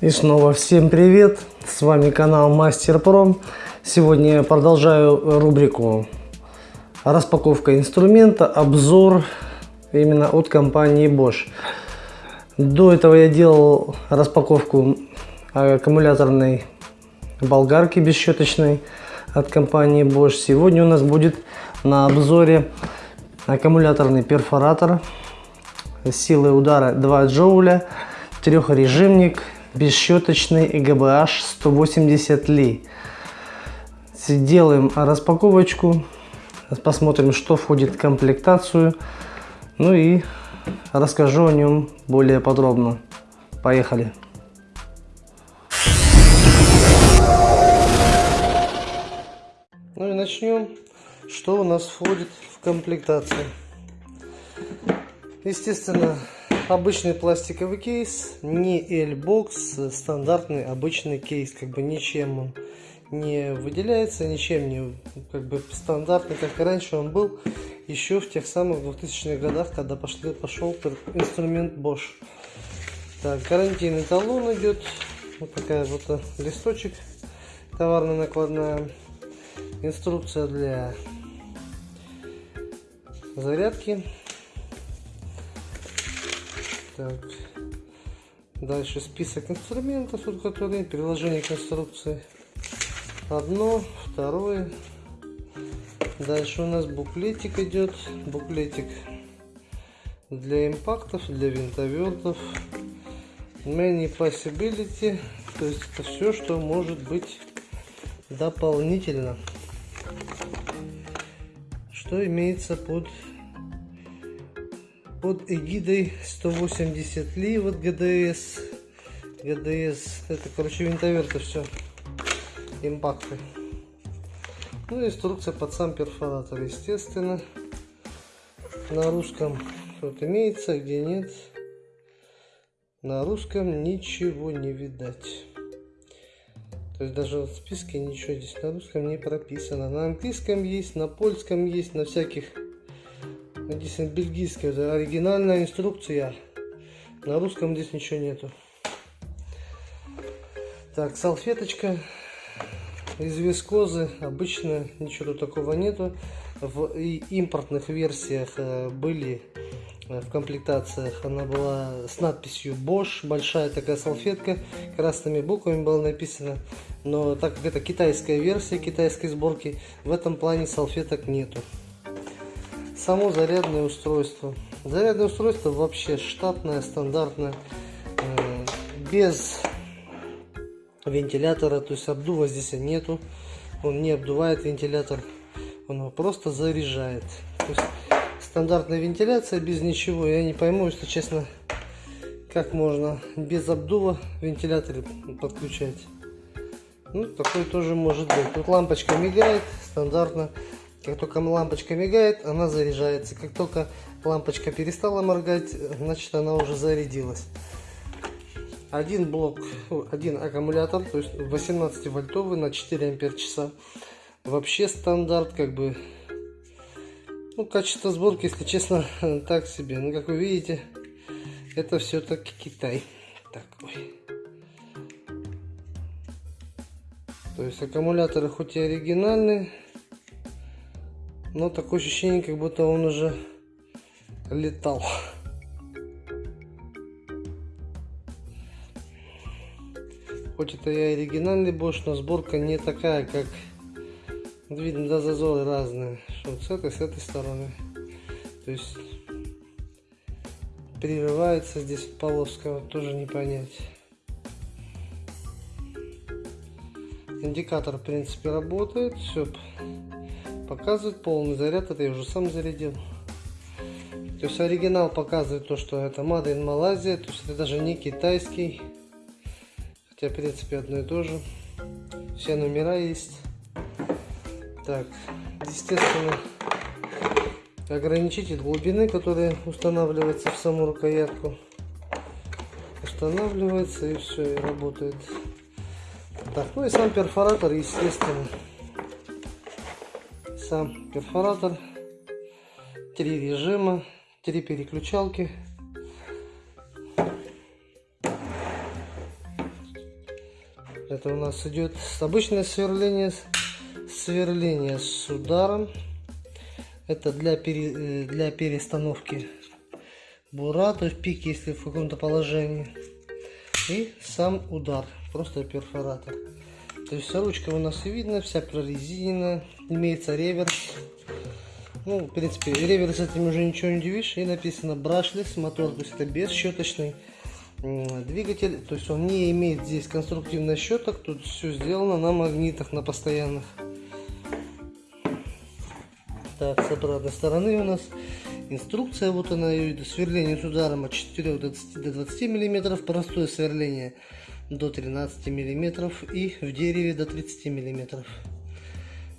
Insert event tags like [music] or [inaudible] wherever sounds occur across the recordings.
И снова всем привет! С вами канал Мастер Про. Сегодня я продолжаю рубрику распаковка инструмента, обзор именно от компании Bosch. До этого я делал распаковку аккумуляторной болгарки бесщеточной от компании Bosch. Сегодня у нас будет на обзоре аккумуляторный перфоратор силой удара 2 джоуля, трехрежимник бесщеточный GBH 180 Ли. Делаем распаковочку, посмотрим, что входит в комплектацию, ну и расскажу о нем более подробно. Поехали! Ну и начнем. Что у нас входит в комплектацию? Естественно, обычный пластиковый кейс, не L-Box, стандартный обычный кейс, как бы ничем он не выделяется, ничем не как бы стандартный, как и раньше он был, еще в тех самых 2000-х годах, когда пошли, пошел инструмент Bosch. Так, гарантийный талон идет, вот такая вот э, листочек, товарная накладная, инструкция для зарядки так. Дальше список инструментов, тут которые приложение к инструкции. Одно, второе. Дальше у нас буклетик идет. Буклетик для импактов, для винтовертов. Many possibility. То есть это все, что может быть дополнительно. Что имеется под под эгидой 180 ли вот ГДС. ГДС, это, короче, винтоверты все. Импакты. Ну инструкция под сам перфоратор, естественно. На русском тут имеется, где нет. На русском ничего не видать. То есть даже в списке ничего здесь на русском не прописано. На английском есть, на польском есть, на всяких Здесь бельгийский, это оригинальная инструкция. На русском здесь ничего нету. Так, салфеточка из вискозы. Обычно ничего такого нету. В импортных версиях э, были э, в комплектациях она была с надписью Bosch, большая такая салфетка, красными буквами было написано, но так как это китайская версия китайской сборки, в этом плане салфеток нету само зарядное устройство. Зарядное устройство вообще штатное, стандартное, э, без вентилятора, то есть обдува здесь нету. Он не обдувает вентилятор, он его просто заряжает. То есть стандартная вентиляция без ничего. Я не пойму, если честно, как можно без обдува вентилятор подключать. Ну, такой тоже может быть. Тут лампочка мигает стандартно. Как только лампочка мигает, она заряжается. Как только лампочка перестала моргать, значит она уже зарядилась. Один блок, один аккумулятор, то есть 18 вольтовый на 4 ампер часа. Вообще стандарт, как бы, ну, качество сборки, если честно, [laughs] так себе. Но, как вы видите, это все-таки Китай. Так, ой. То есть аккумуляторы хоть и оригинальные, но такое ощущение, как будто он уже летал. Хоть это и оригинальный Bosch, но сборка не такая, как видно, да, зазоры разные. Что с этой, с этой стороны. То есть прерывается здесь полоска, вот тоже не понять. Индикатор, в принципе, работает. Все показывает полный заряд, это я уже сам зарядил. То есть оригинал показывает то, что это Made Malaysia, то есть это даже не китайский. Хотя, в принципе, одно и то же. Все номера есть. Так, естественно, ограничитель глубины, который устанавливается в саму рукоятку. Устанавливается и все, и работает. Так, ну и сам перфоратор, естественно сам перфоратор, три режима, три переключалки. Это у нас идет обычное сверление, сверление с ударом. Это для, пере, э, для перестановки бура, то есть пик, если в каком-то положении. И сам удар, просто перфоратор. То есть ручка у нас и видно, вся прорезинена, имеется реверс. Ну, в принципе, реверс этим уже ничего не удивишь. И написано брашлес мотор, то есть это бесщеточный двигатель. То есть он не имеет здесь конструктивных щеток, тут все сделано на магнитах, на постоянных. Так, с обратной стороны у нас инструкция, вот она, сверление с ударом от 4 до 20, до 20 мм, простое сверление до 13 мм и в дереве до 30 мм.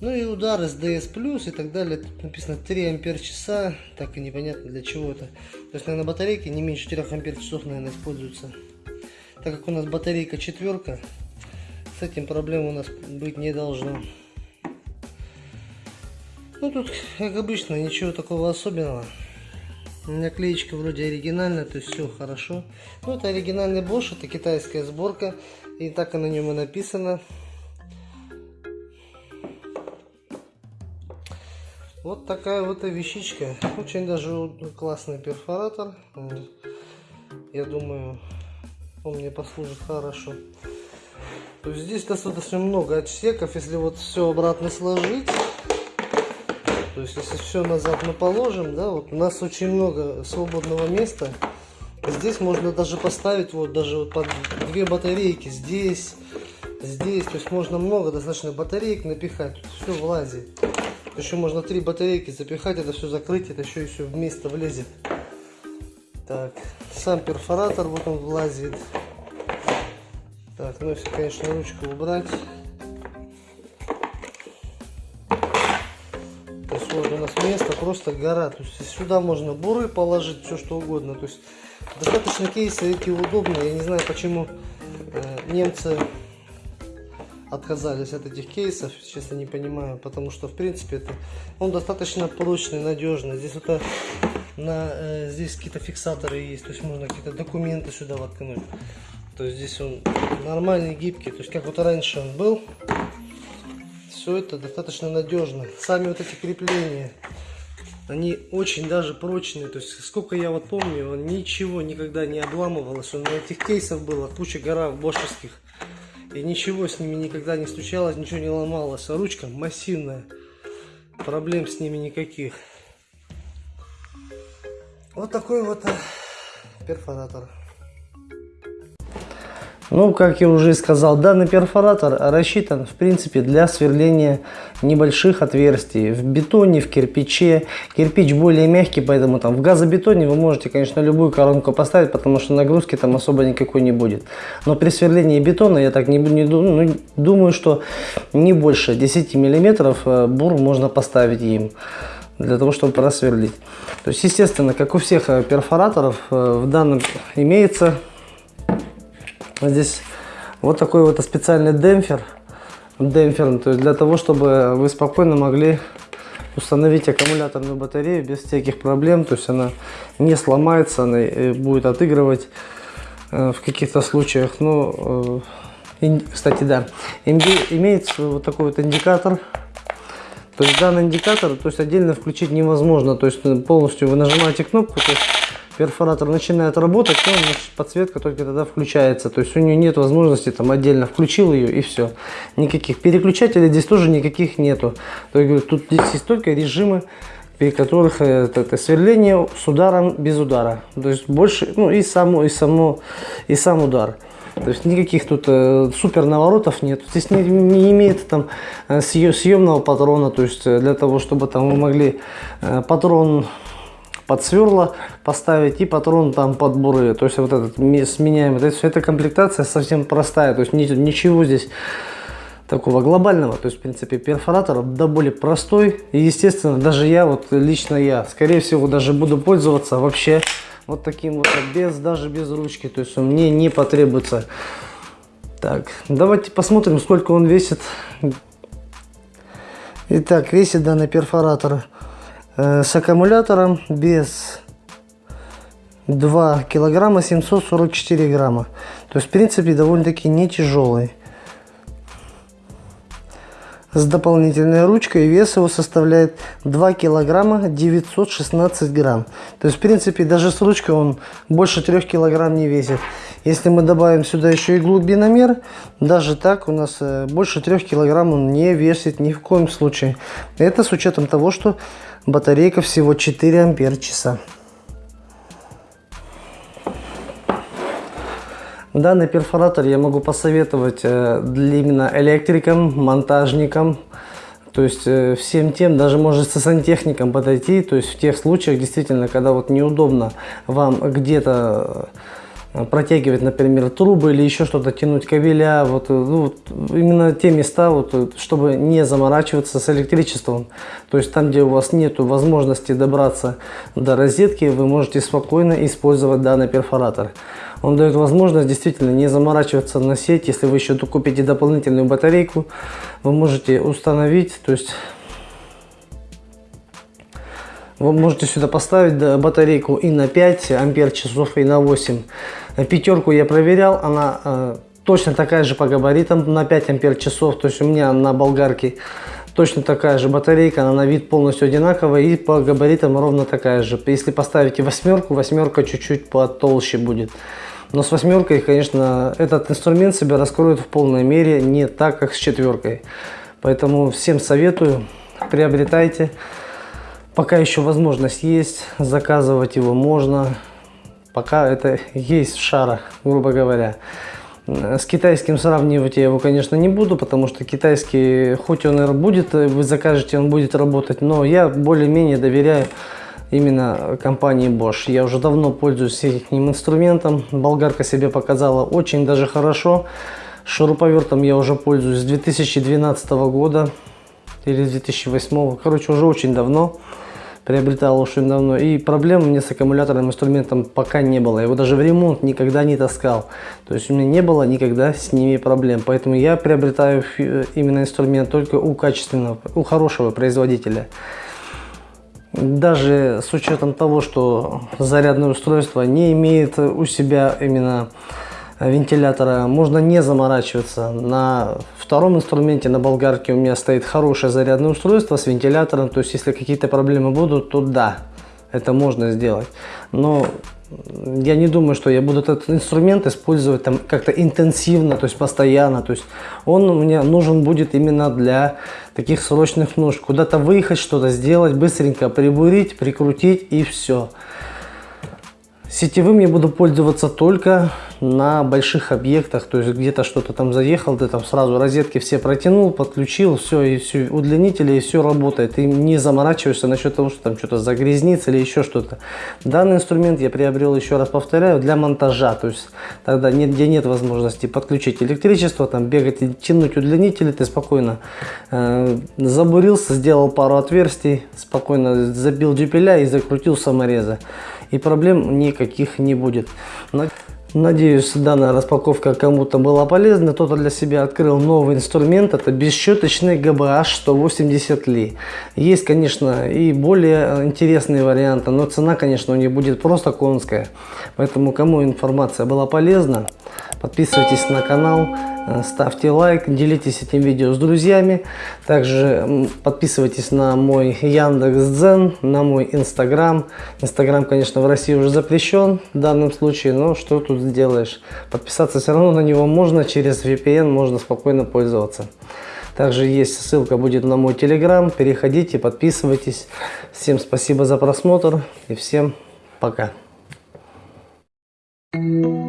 Ну и удар СДС плюс и так далее. Тут написано 3 ампер часа. Так и непонятно для чего это. То есть, наверное, батарейки не меньше 4 ампер часов, наверное, используются. Так как у нас батарейка четверка, с этим проблем у нас быть не должно. Ну тут, как обычно, ничего такого особенного. Наклеечка вроде оригинальная, то есть все хорошо. Ну это оригинальный Bosch, это китайская сборка. И так и на нем и написано. Вот такая вот вещичка. Очень даже классный перфоратор. Я думаю, он мне послужит хорошо. То есть здесь достаточно много отсеков. Если вот все обратно сложить, то есть, если все назад мы положим, да, вот у нас очень много свободного места. Здесь можно даже поставить вот даже вот под две батарейки здесь, здесь. То есть можно много достаточно батареек напихать. Все влазит. Еще можно три батарейки запихать, это все закрыть, это еще и все вместе влезет. Так, сам перфоратор, вот он влазит. Так, ну если, конечно, ручку убрать. Просто гора. То есть сюда можно буры положить, все что угодно. То есть достаточно кейсы эти удобные. Я не знаю, почему э, немцы отказались от этих кейсов, честно не понимаю, потому что в принципе это он достаточно прочный, надежный. Здесь вот на э, здесь какие-то фиксаторы есть, то есть можно какие-то документы сюда воткнуть. То есть здесь он нормальный, гибкий, то есть как вот раньше он был, все это достаточно надежно. Сами вот эти крепления, они очень даже прочные. То есть, сколько я вот помню, он ничего никогда не обламывалось. Он на этих кейсов было куча гора бошевских. И ничего с ними никогда не случалось, ничего не ломалось. А ручка массивная. Проблем с ними никаких. Вот такой вот э, перфоратор. Ну, как я уже сказал, данный перфоратор рассчитан, в принципе, для сверления небольших отверстий в бетоне, в кирпиче. Кирпич более мягкий, поэтому там в газобетоне вы можете, конечно, любую коронку поставить, потому что нагрузки там особо никакой не будет. Но при сверлении бетона, я так не, не ну, думаю, что не больше 10 миллиметров э, бур можно поставить им для того, чтобы просверлить. То есть, естественно, как у всех э, перфораторов, э, в данном имеется Здесь вот такой вот специальный демпфер. Демпфер, то есть для того, чтобы вы спокойно могли установить аккумуляторную батарею без всяких проблем. То есть она не сломается, она будет отыгрывать э, в каких-то случаях. Ну, э, кстати, да, имеется вот такой вот индикатор. То есть данный индикатор, то есть отдельно включить невозможно. То есть полностью вы нажимаете кнопку, то есть перфоратор начинает работать, то подсветка только тогда включается. То есть у нее нет возможности там отдельно включил ее и все. Никаких переключателей здесь тоже никаких нету. То есть тут здесь есть только режимы при которых это, это сверление с ударом без удара. То есть больше, ну и само, и само, и сам удар. То есть никаких тут э, супер наворотов нет. Здесь не, не имеет там э, съемного патрона, то есть э, для того, чтобы там вы могли э, патрон под сверла поставить и патрон там под буры. То есть вот этот сменяемый. То есть эта комплектация совсем простая. То есть ничего здесь такого глобального. То есть в принципе перфоратор да более простой. И естественно даже я, вот лично я, скорее всего даже буду пользоваться вообще вот таким вот, без даже без ручки. То есть он мне не потребуется. Так, давайте посмотрим, сколько он весит. Итак, весит данный перфоратор с аккумулятором без 2 килограмма 744 грамма. То есть, в принципе, довольно-таки не тяжелый. с дополнительной ручкой. Вес его составляет 2 килограмма 916 грамм. То есть, в принципе, даже с ручкой он больше 3 килограмм не весит. Если мы добавим сюда еще и глубиномер, даже так у нас э, больше 3 килограмм он не весит ни в коем случае. Это с учетом того, что батарейка всего 4 ампер часа. Данный перфоратор я могу посоветовать э, для именно электрикам, монтажникам, то есть э, всем тем, даже может со сантехником подойти, то есть в тех случаях действительно, когда вот неудобно вам где-то протягивать, например, трубы или еще что-то, тянуть кабеля, вот, ну, вот именно те места, вот, чтобы не заморачиваться с электричеством. То есть там, где у вас нет возможности добраться до розетки, вы можете спокойно использовать данный перфоратор. Он дает возможность действительно не заморачиваться на сеть. Если вы еще купите дополнительную батарейку, вы можете установить, то есть вы можете сюда поставить батарейку и на 5 ампер часов, и на 8. Пятерку я проверял, она э, точно такая же по габаритам на 5 ампер часов. То есть у меня на болгарке точно такая же батарейка, она на вид полностью одинаковая и по габаритам ровно такая же. Если поставите восьмерку, восьмерка чуть-чуть потолще будет. Но с восьмеркой, конечно, этот инструмент себя раскроет в полной мере не так, как с четверкой. Поэтому всем советую, приобретайте. Пока еще возможность есть, заказывать его можно. Пока это есть в шарах, грубо говоря. С китайским сравнивать я его, конечно, не буду, потому что китайский, хоть он и будет, вы закажете, он будет работать, но я более-менее доверяю именно компании Bosch. Я уже давно пользуюсь этим инструментом. Болгарка себе показала очень даже хорошо. Шуруповертом я уже пользуюсь с 2012 года или 2008. Короче, уже очень давно. Приобретал очень давно. И проблем меня с аккумуляторным инструментом пока не было. Его даже в ремонт никогда не таскал. То есть у меня не было никогда с ними проблем. Поэтому я приобретаю именно инструмент только у качественного, у хорошего производителя. Даже с учетом того, что зарядное устройство не имеет у себя именно вентилятора, можно не заморачиваться. На втором инструменте, на болгарке у меня стоит хорошее зарядное устройство с вентилятором. То есть, если какие-то проблемы будут, то да, это можно сделать. Но я не думаю, что я буду этот инструмент использовать там как-то интенсивно, то есть постоянно. То есть он мне нужен будет именно для таких срочных нужд. Куда-то выехать, что-то сделать, быстренько прибурить, прикрутить и все. Сетевым я буду пользоваться только на больших объектах, то есть где-то что-то там заехал, ты там сразу розетки все протянул, подключил, все, и все, удлинители, и все работает. Ты не заморачиваешься насчет того, что там что-то загрязнится или еще что-то. Данный инструмент я приобрел, еще раз повторяю, для монтажа, то есть тогда нет, где нет возможности подключить электричество, там бегать и тянуть удлинители, ты спокойно э, забурился, сделал пару отверстий, спокойно забил дюпеля и закрутил саморезы и проблем никаких не будет. Надеюсь, данная распаковка кому-то была полезна. Кто-то для себя открыл новый инструмент. Это бесщеточный GBH 180 Li. Есть, конечно, и более интересные варианты, но цена, конечно, у них будет просто конская. Поэтому, кому информация была полезна, подписывайтесь на канал. Э, ставьте лайк, делитесь этим видео с друзьями. Также подписывайтесь на мой Яндекс.Дзен, на мой Инстаграм. Инстаграм, конечно, в России уже запрещен в данном случае, но что тут сделаешь? Подписаться все равно на него можно, через VPN можно спокойно пользоваться. Также есть ссылка будет на мой Телеграм. Переходите, подписывайтесь. Всем спасибо за просмотр и всем пока. Thank you.